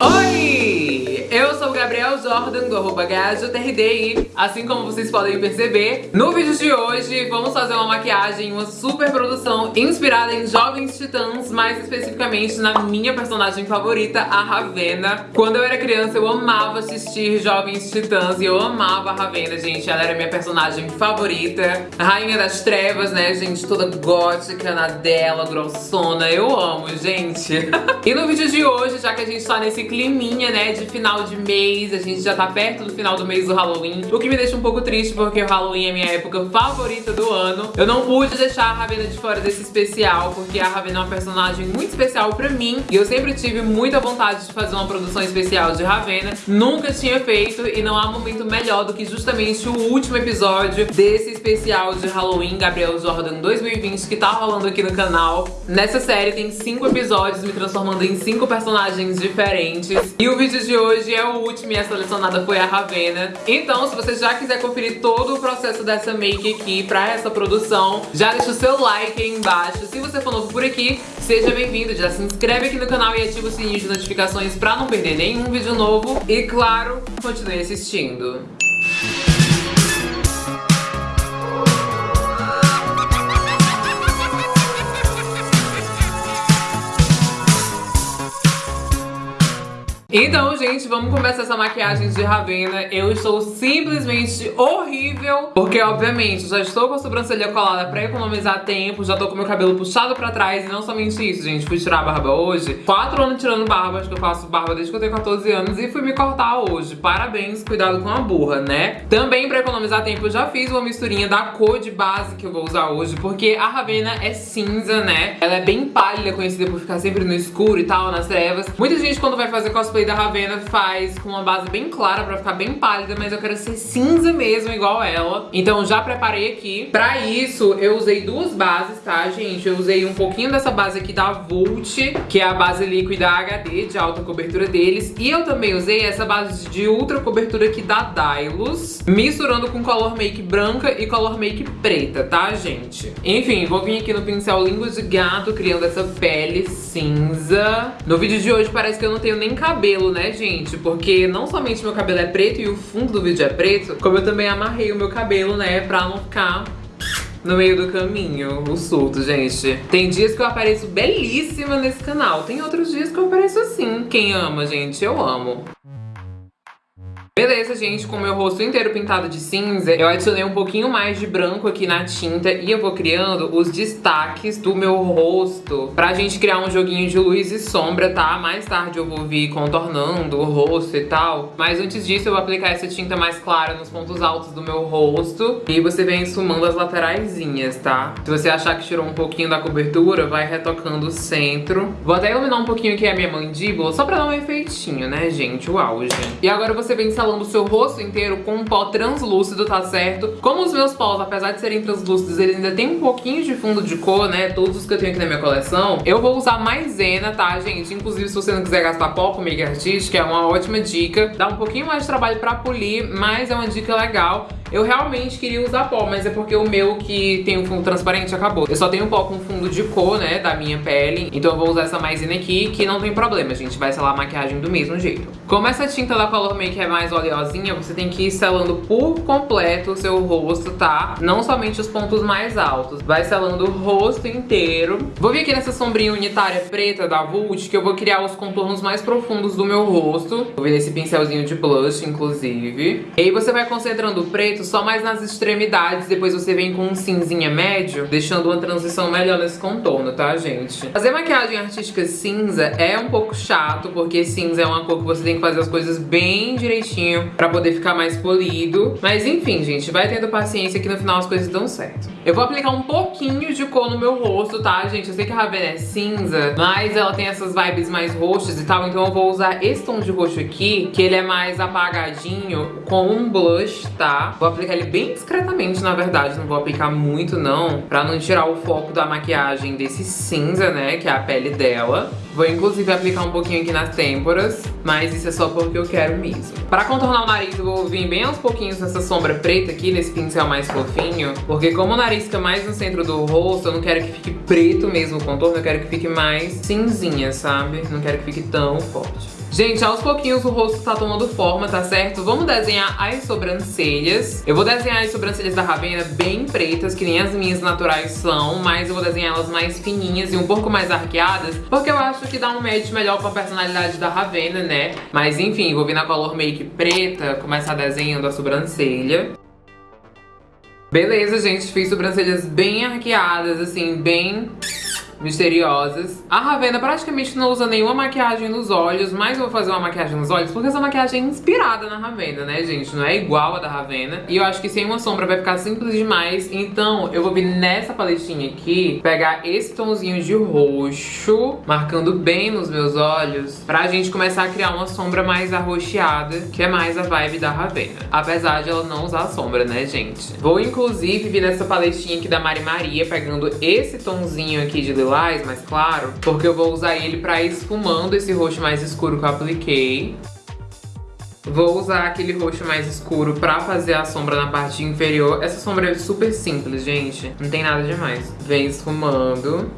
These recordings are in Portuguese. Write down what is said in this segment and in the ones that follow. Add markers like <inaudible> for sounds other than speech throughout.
Oh! Sou Gabriel Jordan, do arroba GajoTRDI, assim como vocês podem perceber. No vídeo de hoje, vamos fazer uma maquiagem, uma super produção inspirada em Jovens Titãs, mais especificamente na minha personagem favorita, a Ravena. Quando eu era criança, eu amava assistir Jovens Titãs e eu amava a Ravena, gente. Ela era minha personagem favorita. A Rainha das Trevas, né, gente? Toda gótica na dela, grossona. Eu amo, gente. <laughs> e no vídeo de hoje, já que a gente tá nesse climinha, né, de final de mês, a gente já tá perto do final do mês do Halloween, o que me deixa um pouco triste porque o Halloween é minha época favorita do ano. Eu não pude deixar a Ravena de fora desse especial, porque a Ravena é uma personagem muito especial pra mim, e eu sempre tive muita vontade de fazer uma produção especial de Ravena, nunca tinha feito, e não há momento melhor do que justamente o último episódio desse especial de Halloween Gabriel Jordan 2020 que tá rolando aqui no canal. Nessa série tem cinco episódios me transformando em cinco personagens diferentes. E o vídeo de hoje é o último e a selecionada foi a Ravena. Então, se você já quiser conferir todo o processo dessa make aqui pra essa produção, já deixa o seu like aí embaixo. Se você for novo por aqui, seja bem-vindo. Já se inscreve aqui no canal e ativa o sininho de notificações pra não perder nenhum vídeo novo. E, claro, continue assistindo. Então, gente, vamos começar essa maquiagem de Ravena. Eu estou simplesmente horrível, porque, obviamente, já estou com a sobrancelha colada pra economizar tempo, já tô com meu cabelo puxado pra trás, e não somente isso, gente, fui tirar a barba hoje. Quatro anos tirando barba, acho que eu faço barba desde que eu tenho 14 anos, e fui me cortar hoje. Parabéns, cuidado com a burra, né? Também, pra economizar tempo, eu já fiz uma misturinha da cor de base que eu vou usar hoje, porque a Ravena é cinza, né? Ela é bem pálida, conhecida por ficar sempre no escuro e tal, nas trevas. Muita gente, quando vai fazer cosplay da Ravena faz com uma base bem clara pra ficar bem pálida, mas eu quero ser cinza mesmo, igual ela. Então já preparei aqui. Pra isso, eu usei duas bases, tá, gente? Eu usei um pouquinho dessa base aqui da Vult, que é a base líquida HD, de alta cobertura deles. E eu também usei essa base de ultra cobertura aqui da Dylos, misturando com color make branca e color make preta, tá, gente? Enfim, vou vir aqui no pincel língua de gato, criando essa pele cinza. No vídeo de hoje parece que eu não tenho nem cabelo cabelo, né, gente? Porque não somente meu cabelo é preto e o fundo do vídeo é preto, como eu também amarrei o meu cabelo, né, pra não ficar no meio do caminho, o surto, gente. Tem dias que eu apareço belíssima nesse canal, tem outros dias que eu apareço assim. Quem ama, gente, eu amo. Beleza, gente, com meu rosto inteiro pintado de cinza, eu adicionei um pouquinho mais de branco aqui na tinta e eu vou criando os destaques do meu rosto pra gente criar um joguinho de luz e sombra, tá? Mais tarde eu vou vir contornando o rosto e tal. Mas antes disso eu vou aplicar essa tinta mais clara nos pontos altos do meu rosto e você vem esfumando as lateraisinhas, tá? Se você achar que tirou um pouquinho da cobertura, vai retocando o centro. Vou até iluminar um pouquinho aqui a minha mandíbula, só pra dar um efeitinho, né, gente? O auge. E agora você vem salando o seu rosto inteiro com um pó translúcido, tá certo? Como os meus pós, apesar de serem translúcidos, eles ainda tem um pouquinho de fundo de cor, né? Todos os que eu tenho aqui na minha coleção. Eu vou usar maisena, tá, gente? Inclusive, se você não quiser gastar pó com make artística, é uma ótima dica. Dá um pouquinho mais de trabalho pra polir, mas é uma dica legal. Eu realmente queria usar pó, mas é porque o meu que tem um fundo transparente acabou. Eu só tenho pó com fundo de cor, né, da minha pele. Então eu vou usar essa maisena aqui, que não tem problema, gente. Vai selar a maquiagem do mesmo jeito. Como essa tinta da Color Make é mais oleosinha, você tem que ir selando por completo o seu rosto, tá? Não somente os pontos mais altos. Vai selando o rosto inteiro. Vou vir aqui nessa sombrinha unitária preta da Vult, que eu vou criar os contornos mais profundos do meu rosto. Vou vir nesse pincelzinho de blush, inclusive. E aí você vai concentrando o preto preto só mais nas extremidades, depois você vem com um cinzinha médio, deixando uma transição melhor nesse contorno, tá, gente? Fazer maquiagem artística cinza é um pouco chato, porque cinza é uma cor que você tem que fazer as coisas bem direitinho pra poder ficar mais polido. Mas enfim, gente, vai tendo paciência que no final as coisas dão certo. Eu vou aplicar um pouquinho de cor no meu rosto, tá, gente? Eu sei que a Ravena é cinza, mas ela tem essas vibes mais roxas e tal, então eu vou usar esse tom de roxo aqui, que ele é mais apagadinho, com um blush, tá? Vou aplicar ele bem discretamente, na verdade, não vou aplicar muito não, pra não tirar o foco da maquiagem desse cinza, né, que é a pele dela. Vou inclusive aplicar um pouquinho aqui nas têmporas, mas isso é só porque eu quero mesmo. Pra contornar o nariz, eu vou vir bem aos pouquinhos nessa sombra preta aqui, nesse pincel mais fofinho, porque como o nariz fica mais no centro do rosto, eu não quero que fique preto mesmo o contorno, eu quero que fique mais cinzinha, sabe? Não quero que fique tão forte. Gente, aos pouquinhos o rosto tá tomando forma, tá certo? Vamos desenhar as sobrancelhas. Eu vou desenhar as sobrancelhas da Ravena bem pretas, que nem as minhas naturais são, mas eu vou desenhar elas mais fininhas e um pouco mais arqueadas, porque eu acho que dá um match melhor com a personalidade da Ravena, né? Mas enfim, vou vir na color make preta, começar desenhando a sobrancelha. Beleza, gente, fiz sobrancelhas bem arqueadas, assim, bem misteriosas. A Ravena praticamente não usa nenhuma maquiagem nos olhos, mas eu vou fazer uma maquiagem nos olhos porque essa maquiagem é inspirada na Ravena, né, gente? Não é igual a da Ravena. E eu acho que sem uma sombra vai ficar simples demais. Então eu vou vir nessa paletinha aqui, pegar esse tomzinho de roxo, marcando bem nos meus olhos, pra gente começar a criar uma sombra mais arroxeada, que é mais a vibe da Ravena. Apesar de ela não usar sombra, né, gente? Vou, inclusive, vir nessa paletinha aqui da Mari Maria, pegando esse tomzinho aqui de lilás mais claro, porque eu vou usar ele pra ir esfumando esse roxo mais escuro que eu apliquei. Vou usar aquele roxo mais escuro pra fazer a sombra na parte inferior. Essa sombra é super simples, gente. Não tem nada demais. Vem esfumando.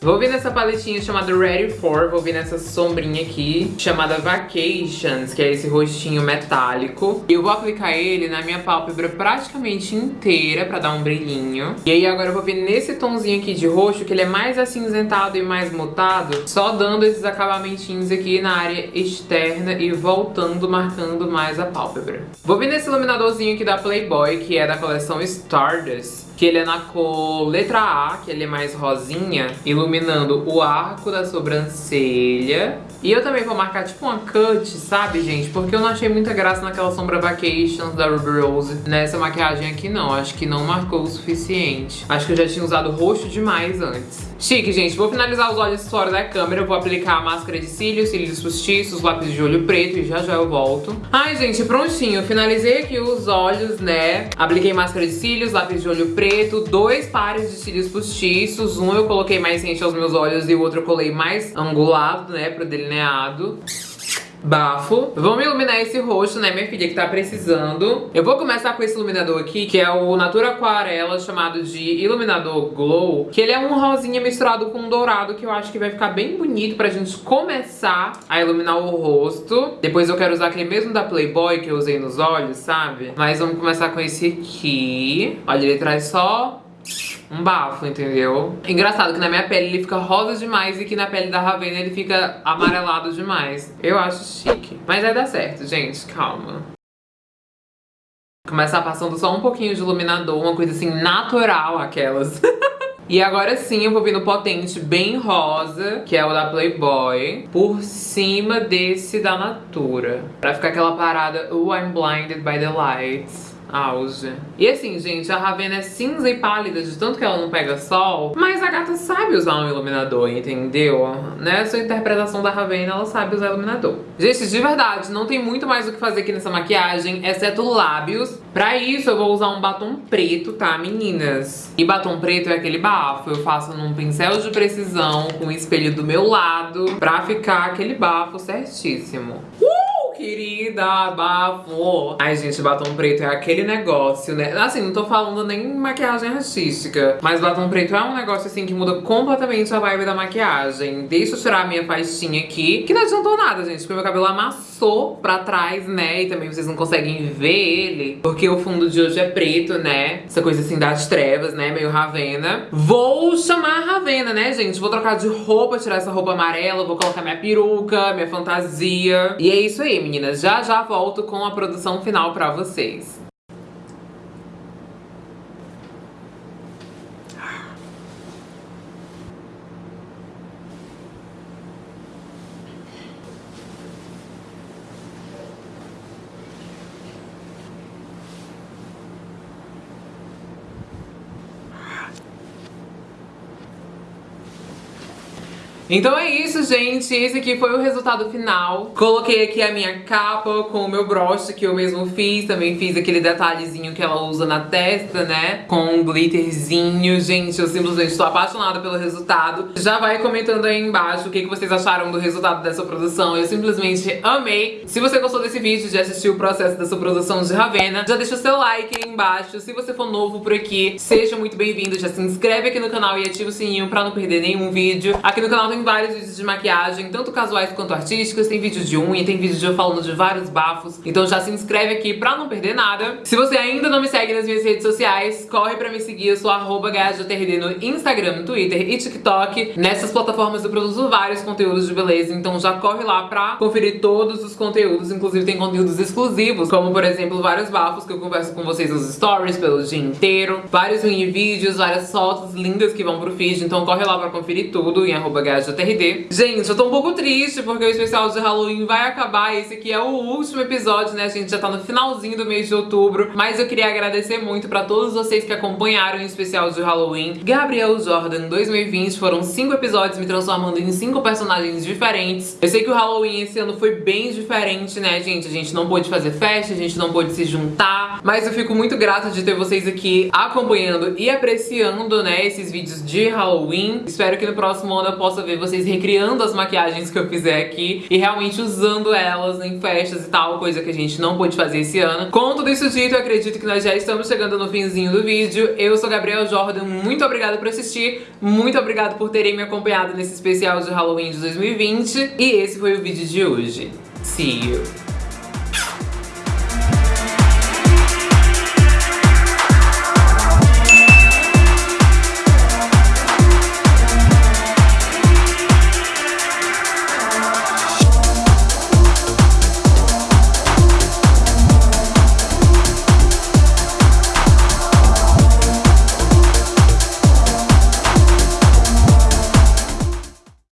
Vou vir nessa paletinha chamada Ready For, vou vir nessa sombrinha aqui, chamada Vacations, que é esse rostinho metálico. E eu vou aplicar ele na minha pálpebra praticamente inteira pra dar um brilhinho. E aí agora eu vou vir nesse tomzinho aqui de roxo, que ele é mais acinzentado e mais mutado, só dando esses acabamentinhos aqui na área externa e voltando, marcando mais a pálpebra. Vou vir nesse iluminadorzinho aqui da Playboy, que é da coleção Stardust que ele é na cor letra A, que ele é mais rosinha, iluminando o arco da sobrancelha. E eu também vou marcar tipo uma cut, sabe, gente? Porque eu não achei muita graça naquela sombra Vacations da Ruby Rose. Nessa maquiagem aqui não, acho que não marcou o suficiente. Acho que eu já tinha usado roxo demais antes. Chique, gente. Vou finalizar os olhos fora da câmera. Vou aplicar a máscara de cílios, cílios postiços, lápis de olho preto e já já eu volto. Ai, gente, prontinho. Finalizei aqui os olhos, né? Apliquei máscara de cílios, lápis de olho preto, dois pares de cílios postiços. Um eu coloquei mais rente aos meus olhos e o outro eu colei mais angulado, né, pro delineado bafo. Vamos iluminar esse rosto, né, minha filha, que tá precisando. Eu vou começar com esse iluminador aqui, que é o Natura Aquarela, chamado de Iluminador Glow. Que ele é um rosinha misturado com um dourado, que eu acho que vai ficar bem bonito pra gente começar a iluminar o rosto. Depois eu quero usar aquele mesmo da Playboy que eu usei nos olhos, sabe? Mas vamos começar com esse aqui. Olha, ele traz só um bafo, entendeu? Engraçado que na minha pele ele fica rosa demais e que na pele da Ravena ele fica amarelado demais. Eu acho chique. Mas vai dar certo, gente. Calma. Começar passando só um pouquinho de iluminador, uma coisa assim natural, aquelas. <laughs> E agora sim eu vou vir no potente bem rosa, que é o da Playboy, por cima desse da Natura. Pra ficar aquela parada, oh, I'm blinded by the lights auge. E assim, gente, a Ravena é cinza e pálida de tanto que ela não pega sol, mas a gata sabe usar um iluminador, entendeu? Nessa interpretação da Ravena, ela sabe usar iluminador. Gente, de verdade, não tem muito mais o que fazer aqui nessa maquiagem, exceto lábios. Pra isso, eu vou usar um batom preto, tá, meninas? E batom preto é aquele bafo, eu faço num pincel de precisão, com o espelho do meu lado, pra ficar aquele bafo certíssimo. Uh! Querida, bafo. Ai, gente, batom preto é aquele negócio, né? Assim, não tô falando nem maquiagem artística, mas batom preto é um negócio, assim, que muda completamente a vibe da maquiagem. Deixa eu tirar a minha faixinha aqui, que não adiantou nada, gente, porque meu cabelo amassou pra trás, né? E também vocês não conseguem ver ele, porque o fundo de hoje é preto, né? Essa coisa, assim, das trevas, né? Meio Ravena. Vou chamar Ravena, né, gente? Vou trocar de roupa, tirar essa roupa amarela, vou colocar minha peruca, minha fantasia. E é isso aí, meninas. Já já volto com a produção final pra vocês. Então é isso, gente. Esse aqui foi o resultado final. Coloquei aqui a minha capa com o meu broche que eu mesmo fiz. Também fiz aquele detalhezinho que ela usa na testa, né? Com um glitterzinho. Gente, eu simplesmente estou apaixonada pelo resultado. Já vai comentando aí embaixo o que, que vocês acharam do resultado dessa produção. Eu simplesmente amei. Se você gostou desse vídeo, de assistir o processo dessa produção de Ravena, já deixa o seu like aí embaixo. Se você for novo por aqui, seja muito bem-vindo. Já se inscreve aqui no canal e ativa o sininho pra não perder nenhum vídeo. Aqui no canal tem Rolem vários vídeos de maquiagem, tanto casuais quanto artísticos. Tem vídeo de unha, tem vídeo de eu falando de vários bafos. Então já se inscreve aqui pra não perder nada. Se você ainda não me segue nas minhas redes sociais, corre pra me seguir. Eu sou arroba no Instagram, Twitter e TikTok. Nessas plataformas eu produzo vários conteúdos de beleza, então já corre lá pra conferir todos os conteúdos. Inclusive tem conteúdos exclusivos, como por exemplo vários bafos que eu converso com vocês nos stories pelo dia inteiro. Vários mini vídeos, várias fotos lindas que vão pro feed. Então corre lá pra conferir tudo em arroba Gente, eu tô um pouco triste porque o especial de Halloween vai acabar. Esse aqui é o último episódio, né? A gente já tá no finalzinho do mês de outubro. Mas eu queria agradecer muito pra todos vocês que acompanharam o especial de Halloween. Gabriel Jordan 2020 foram cinco episódios me transformando em cinco personagens diferentes. Eu sei que o Halloween esse ano foi bem diferente, né, gente? A gente não pôde fazer festa, a gente não pôde se juntar. Mas eu fico muito grata de ter vocês aqui acompanhando e apreciando, né, esses vídeos de Halloween. Espero que no próximo ano eu possa ver vocês recriando as maquiagens que eu fizer aqui e realmente usando elas em festas e tal, coisa que a gente não pôde fazer esse ano. Com tudo isso dito, eu acredito que nós já estamos chegando no finzinho do vídeo. Eu sou Gabriel Jordan, muito obrigada por assistir, muito obrigada por terem me acompanhado nesse especial de Halloween de 2020 e esse foi o vídeo de hoje. See you!